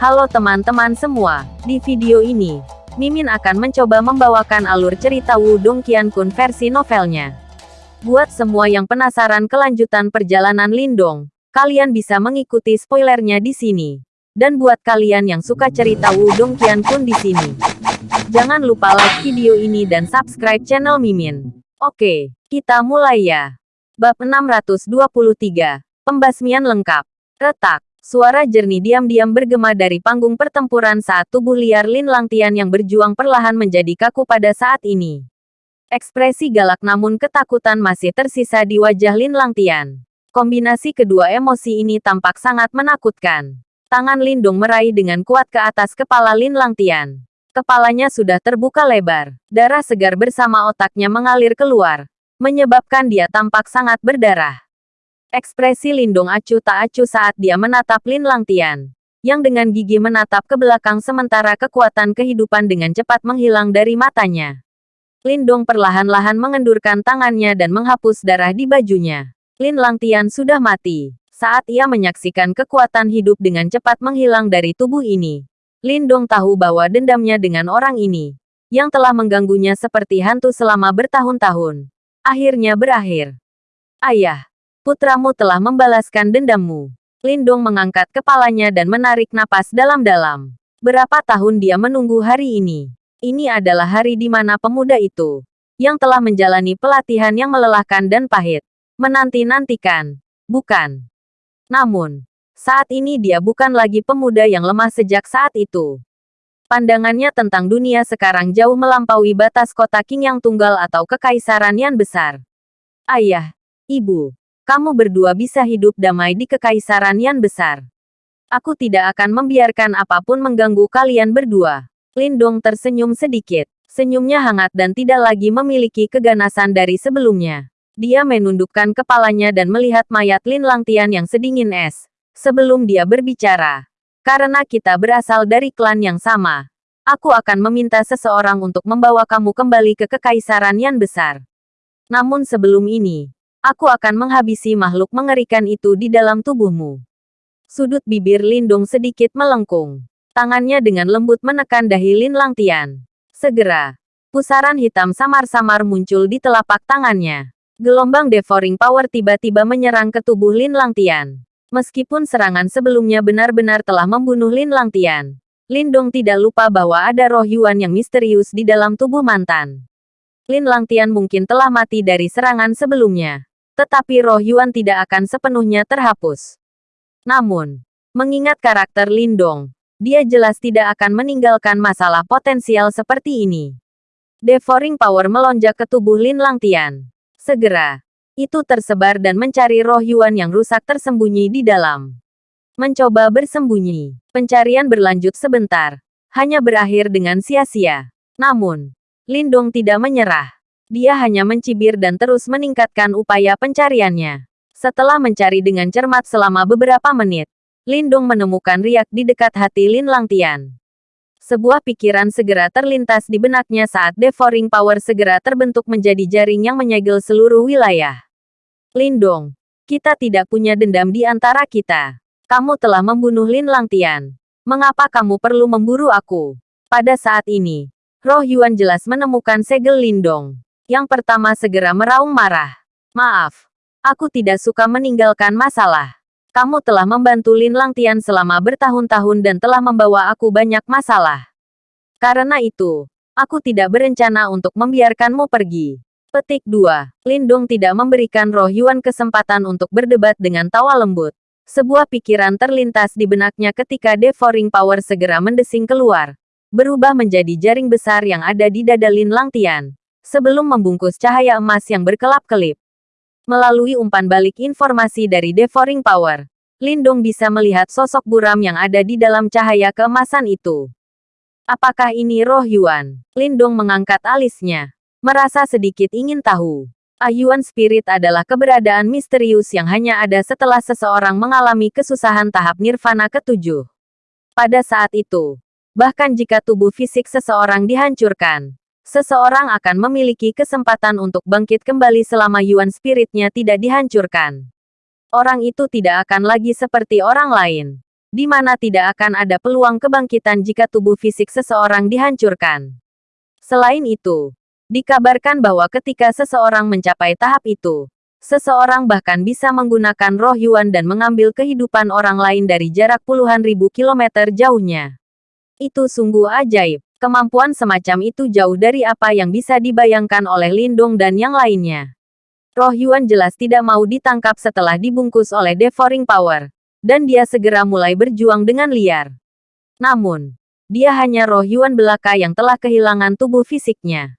Halo teman-teman semua, di video ini, Mimin akan mencoba membawakan alur cerita Wudong Qiankun versi novelnya. Buat semua yang penasaran kelanjutan perjalanan Lindong, kalian bisa mengikuti spoilernya di sini. Dan buat kalian yang suka cerita Wudong Qiankun di sini, jangan lupa like video ini dan subscribe channel Mimin. Oke, kita mulai ya. Bab 623, Pembasmian Lengkap. Retak. Suara jernih diam-diam bergema dari panggung pertempuran saat tubuh liar Lin Langtian yang berjuang perlahan menjadi kaku pada saat ini. Ekspresi galak namun ketakutan masih tersisa di wajah Lin Langtian. Kombinasi kedua emosi ini tampak sangat menakutkan. Tangan Lindung meraih dengan kuat ke atas kepala Lin Langtian. Kepalanya sudah terbuka lebar. Darah segar bersama otaknya mengalir keluar. Menyebabkan dia tampak sangat berdarah. Ekspresi Lindung acuh tak acuh saat dia menatap Lin Langtian, yang dengan gigi menatap ke belakang sementara kekuatan kehidupan dengan cepat menghilang dari matanya. Lindong perlahan-lahan mengendurkan tangannya dan menghapus darah di bajunya. Lin Langtian sudah mati. Saat ia menyaksikan kekuatan hidup dengan cepat menghilang dari tubuh ini, Lindong tahu bahwa dendamnya dengan orang ini, yang telah mengganggunya seperti hantu selama bertahun-tahun, akhirnya berakhir. Ayah, Putramu telah membalaskan dendammu. Lindong mengangkat kepalanya dan menarik napas dalam-dalam. Berapa tahun dia menunggu hari ini? Ini adalah hari di mana pemuda itu, yang telah menjalani pelatihan yang melelahkan dan pahit, menanti-nantikan. Bukan. Namun, saat ini dia bukan lagi pemuda yang lemah sejak saat itu. Pandangannya tentang dunia sekarang jauh melampaui batas kota King yang tunggal atau kekaisaran yang besar. Ayah, ibu, kamu berdua bisa hidup damai di kekaisaran yang besar. Aku tidak akan membiarkan apa pun mengganggu kalian berdua. Lindong tersenyum sedikit. Senyumnya hangat dan tidak lagi memiliki keganasan dari sebelumnya. Dia menundukkan kepalanya dan melihat mayat Lin Langtian yang sedingin es. Sebelum dia berbicara. Karena kita berasal dari klan yang sama. Aku akan meminta seseorang untuk membawa kamu kembali ke kekaisaran yang besar. Namun sebelum ini, Aku akan menghabisi makhluk mengerikan itu di dalam tubuhmu. Sudut bibir Lindung sedikit melengkung. Tangannya dengan lembut menekan dahi Lin Langtian. Segera, pusaran hitam samar-samar muncul di telapak tangannya. Gelombang devouring power tiba-tiba menyerang ke tubuh Lin Langtian. Meskipun serangan sebelumnya benar-benar telah membunuh Lin Langtian, Lindong tidak lupa bahwa ada roh Yuan yang misterius di dalam tubuh mantan. Lin Langtian mungkin telah mati dari serangan sebelumnya tetapi roh Yuan tidak akan sepenuhnya terhapus. Namun, mengingat karakter Lindong, dia jelas tidak akan meninggalkan masalah potensial seperti ini. Devouring Power melonjak ke tubuh Lin Langtian. Segera, itu tersebar dan mencari roh Yuan yang rusak tersembunyi di dalam. Mencoba bersembunyi, pencarian berlanjut sebentar, hanya berakhir dengan sia-sia. Namun, Lindong tidak menyerah. Dia hanya mencibir dan terus meningkatkan upaya pencariannya. Setelah mencari dengan cermat selama beberapa menit, Lindong menemukan riak di dekat hati Lin Langtian. Sebuah pikiran segera terlintas di benaknya saat devouring power segera terbentuk menjadi jaring yang menyegel seluruh wilayah. Lindong, kita tidak punya dendam di antara kita. Kamu telah membunuh Lin Langtian. Mengapa kamu perlu memburu aku? Pada saat ini, Roh Yuan jelas menemukan segel Lindong. Yang pertama segera meraung marah. Maaf, aku tidak suka meninggalkan masalah. Kamu telah membantu Lin Langtian selama bertahun-tahun dan telah membawa aku banyak masalah. Karena itu, aku tidak berencana untuk membiarkanmu pergi. Petik 2. Lindong tidak memberikan Roh Yuan kesempatan untuk berdebat dengan tawa lembut. Sebuah pikiran terlintas di benaknya ketika Devouring Power segera mendesing keluar. Berubah menjadi jaring besar yang ada di dada Lin Langtian sebelum membungkus cahaya emas yang berkelap-kelip. Melalui umpan balik informasi dari Devouring Power, Lindong bisa melihat sosok buram yang ada di dalam cahaya keemasan itu. Apakah ini roh Yuan? Lindong mengangkat alisnya. Merasa sedikit ingin tahu. Ayuan spirit adalah keberadaan misterius yang hanya ada setelah seseorang mengalami kesusahan tahap nirvana ketujuh. Pada saat itu, bahkan jika tubuh fisik seseorang dihancurkan, seseorang akan memiliki kesempatan untuk bangkit kembali selama Yuan spiritnya tidak dihancurkan. Orang itu tidak akan lagi seperti orang lain. di mana tidak akan ada peluang kebangkitan jika tubuh fisik seseorang dihancurkan. Selain itu, dikabarkan bahwa ketika seseorang mencapai tahap itu, seseorang bahkan bisa menggunakan roh Yuan dan mengambil kehidupan orang lain dari jarak puluhan ribu kilometer jauhnya. Itu sungguh ajaib. Kemampuan semacam itu jauh dari apa yang bisa dibayangkan oleh Lindong dan yang lainnya. Roh Yuan jelas tidak mau ditangkap setelah dibungkus oleh Devouring Power dan dia segera mulai berjuang dengan liar. Namun, dia hanya roh Yuan belaka yang telah kehilangan tubuh fisiknya.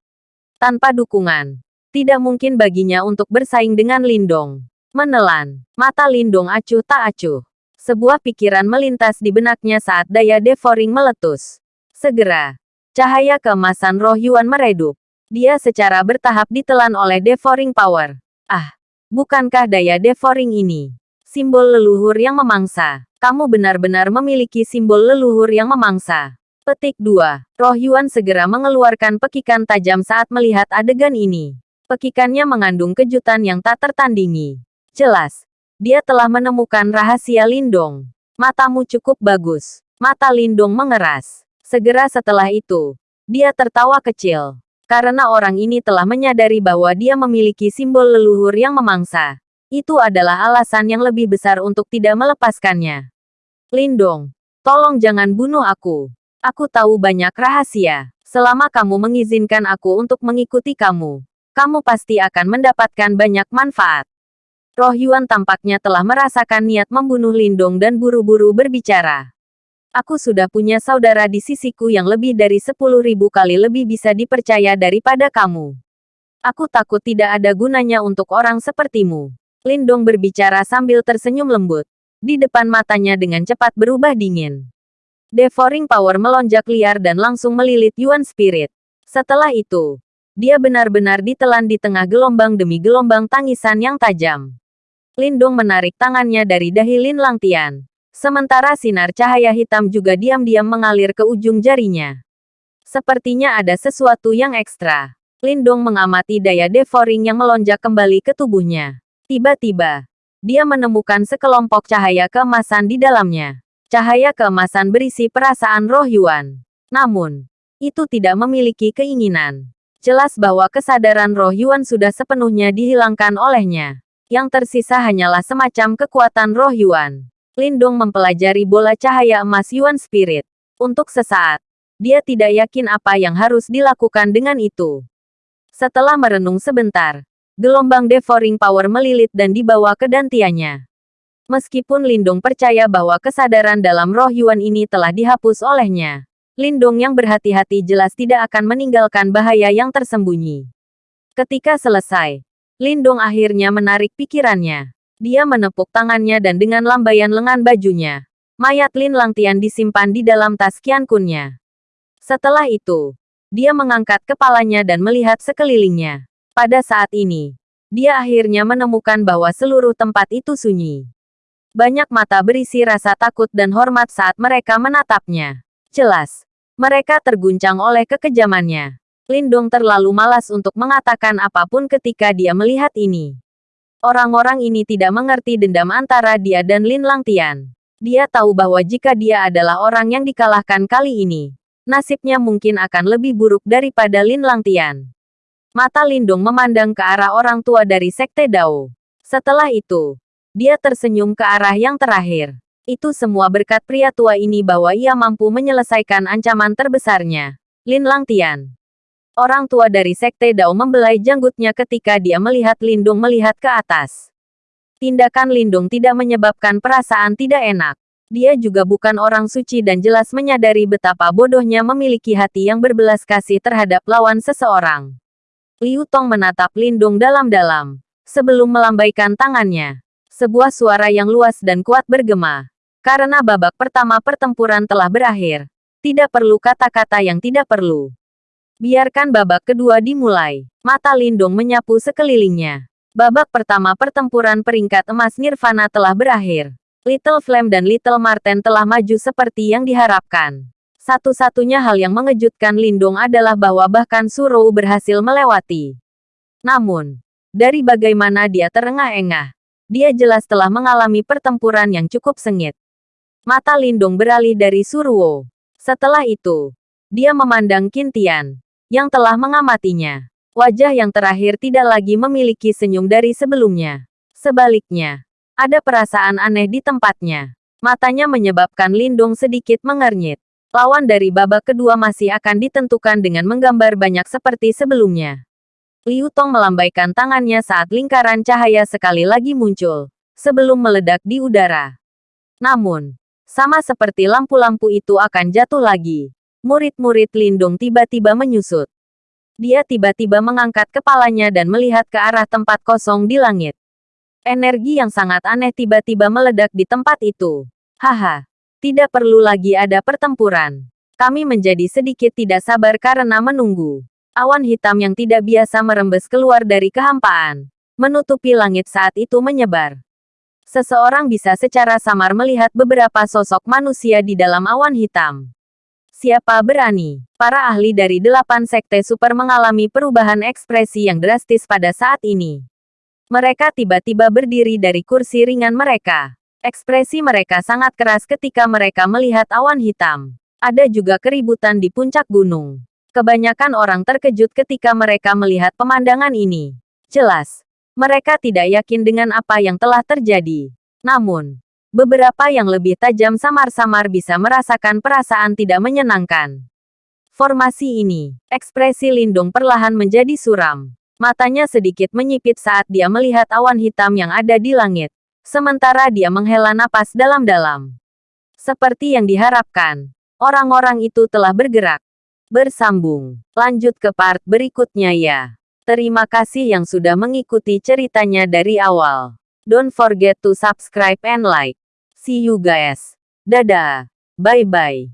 Tanpa dukungan, tidak mungkin baginya untuk bersaing dengan Lindong. Menelan, mata Lindong acuh tak acuh. Sebuah pikiran melintas di benaknya saat daya devouring meletus. Segera, cahaya keemasan roh Yuan meredup. Dia secara bertahap ditelan oleh devouring power. Ah, bukankah daya devouring ini simbol leluhur yang memangsa. Kamu benar-benar memiliki simbol leluhur yang memangsa. Petik 2. Roh Yuan segera mengeluarkan pekikan tajam saat melihat adegan ini. Pekikannya mengandung kejutan yang tak tertandingi. Jelas, dia telah menemukan rahasia Lindong. Matamu cukup bagus. Mata Lindong mengeras. Segera setelah itu, dia tertawa kecil. Karena orang ini telah menyadari bahwa dia memiliki simbol leluhur yang memangsa. Itu adalah alasan yang lebih besar untuk tidak melepaskannya. Lindong, tolong jangan bunuh aku. Aku tahu banyak rahasia. Selama kamu mengizinkan aku untuk mengikuti kamu, kamu pasti akan mendapatkan banyak manfaat. Roh Yuan tampaknya telah merasakan niat membunuh Lindong dan buru-buru berbicara. Aku sudah punya saudara di sisiku yang lebih dari sepuluh ribu kali lebih bisa dipercaya daripada kamu. Aku takut tidak ada gunanya untuk orang sepertimu. Lindong berbicara sambil tersenyum lembut. Di depan matanya dengan cepat berubah dingin. Devouring Power melonjak liar dan langsung melilit Yuan Spirit. Setelah itu, dia benar-benar ditelan di tengah gelombang demi gelombang tangisan yang tajam. Lindong menarik tangannya dari dahi Lin Langtian. Sementara sinar cahaya hitam juga diam-diam mengalir ke ujung jarinya. Sepertinya ada sesuatu yang ekstra. Lindong mengamati daya devouring yang melonjak kembali ke tubuhnya. Tiba-tiba, dia menemukan sekelompok cahaya keemasan di dalamnya. Cahaya keemasan berisi perasaan roh Yuan. Namun, itu tidak memiliki keinginan. Jelas bahwa kesadaran roh Yuan sudah sepenuhnya dihilangkan olehnya. Yang tersisa hanyalah semacam kekuatan roh Yuan. Lindong mempelajari bola cahaya emas Yuan Spirit. Untuk sesaat, dia tidak yakin apa yang harus dilakukan dengan itu. Setelah merenung sebentar, gelombang devouring power melilit dan dibawa ke dantiannya. Meskipun Lindong percaya bahwa kesadaran dalam roh Yuan ini telah dihapus olehnya, Lindong yang berhati-hati jelas tidak akan meninggalkan bahaya yang tersembunyi. Ketika selesai, Lindong akhirnya menarik pikirannya. Dia menepuk tangannya dan dengan lambaian lengan bajunya, mayat Lin Langtian disimpan di dalam tas Qiankunnya. Setelah itu, dia mengangkat kepalanya dan melihat sekelilingnya. Pada saat ini, dia akhirnya menemukan bahwa seluruh tempat itu sunyi. Banyak mata berisi rasa takut dan hormat saat mereka menatapnya. Jelas, mereka terguncang oleh kekejamannya. Lindong terlalu malas untuk mengatakan apa pun ketika dia melihat ini. Orang-orang ini tidak mengerti dendam antara dia dan Lin Langtian. Dia tahu bahwa jika dia adalah orang yang dikalahkan kali ini, nasibnya mungkin akan lebih buruk daripada Lin Langtian. Mata Lindung memandang ke arah orang tua dari Sekte Dao. Setelah itu, dia tersenyum ke arah yang terakhir. Itu semua berkat pria tua ini bahwa ia mampu menyelesaikan ancaman terbesarnya. Lin Langtian. Orang tua dari Sekte Dao membelai janggutnya ketika dia melihat Lindung melihat ke atas. Tindakan Lindung tidak menyebabkan perasaan tidak enak. Dia juga bukan orang suci dan jelas menyadari betapa bodohnya memiliki hati yang berbelas kasih terhadap lawan seseorang. Liu Tong menatap Lindung dalam-dalam. Sebelum melambaikan tangannya. Sebuah suara yang luas dan kuat bergema. Karena babak pertama pertempuran telah berakhir. Tidak perlu kata-kata yang tidak perlu. Biarkan babak kedua dimulai. Mata Lindung menyapu sekelilingnya. Babak pertama pertempuran peringkat emas Nirvana telah berakhir. Little Flame dan Little Marten telah maju seperti yang diharapkan. Satu-satunya hal yang mengejutkan Lindong adalah bahwa bahkan Surou berhasil melewati. Namun, dari bagaimana dia terengah-engah, dia jelas telah mengalami pertempuran yang cukup sengit. Mata Lindung beralih dari Suruo. Setelah itu, dia memandang Kintian, yang telah mengamatinya. Wajah yang terakhir tidak lagi memiliki senyum dari sebelumnya. Sebaliknya, ada perasaan aneh di tempatnya. Matanya menyebabkan Lindung sedikit mengernyit. Lawan dari babak kedua masih akan ditentukan dengan menggambar banyak seperti sebelumnya. Liu Tong melambaikan tangannya saat lingkaran cahaya sekali lagi muncul, sebelum meledak di udara. Namun, sama seperti lampu-lampu itu akan jatuh lagi. Murid-murid Lindung tiba-tiba menyusut. Dia tiba-tiba mengangkat kepalanya dan melihat ke arah tempat kosong di langit. Energi yang sangat aneh tiba-tiba meledak di tempat itu. Haha, tidak perlu lagi ada pertempuran. Kami menjadi sedikit tidak sabar karena menunggu. Awan hitam yang tidak biasa merembes keluar dari kehampaan, menutupi langit saat itu menyebar. Seseorang bisa secara samar melihat beberapa sosok manusia di dalam awan hitam. Siapa berani? Para ahli dari delapan sekte super mengalami perubahan ekspresi yang drastis pada saat ini. Mereka tiba-tiba berdiri dari kursi ringan mereka. Ekspresi mereka sangat keras ketika mereka melihat awan hitam. Ada juga keributan di puncak gunung. Kebanyakan orang terkejut ketika mereka melihat pemandangan ini. Jelas, mereka tidak yakin dengan apa yang telah terjadi. Namun, Beberapa yang lebih tajam samar-samar bisa merasakan perasaan tidak menyenangkan. Formasi ini, ekspresi Lindung perlahan menjadi suram. Matanya sedikit menyipit saat dia melihat awan hitam yang ada di langit. Sementara dia menghela napas dalam-dalam. Seperti yang diharapkan, orang-orang itu telah bergerak. Bersambung. Lanjut ke part berikutnya ya. Terima kasih yang sudah mengikuti ceritanya dari awal. Don't forget to subscribe and like. See you guys. Dadah. Bye-bye.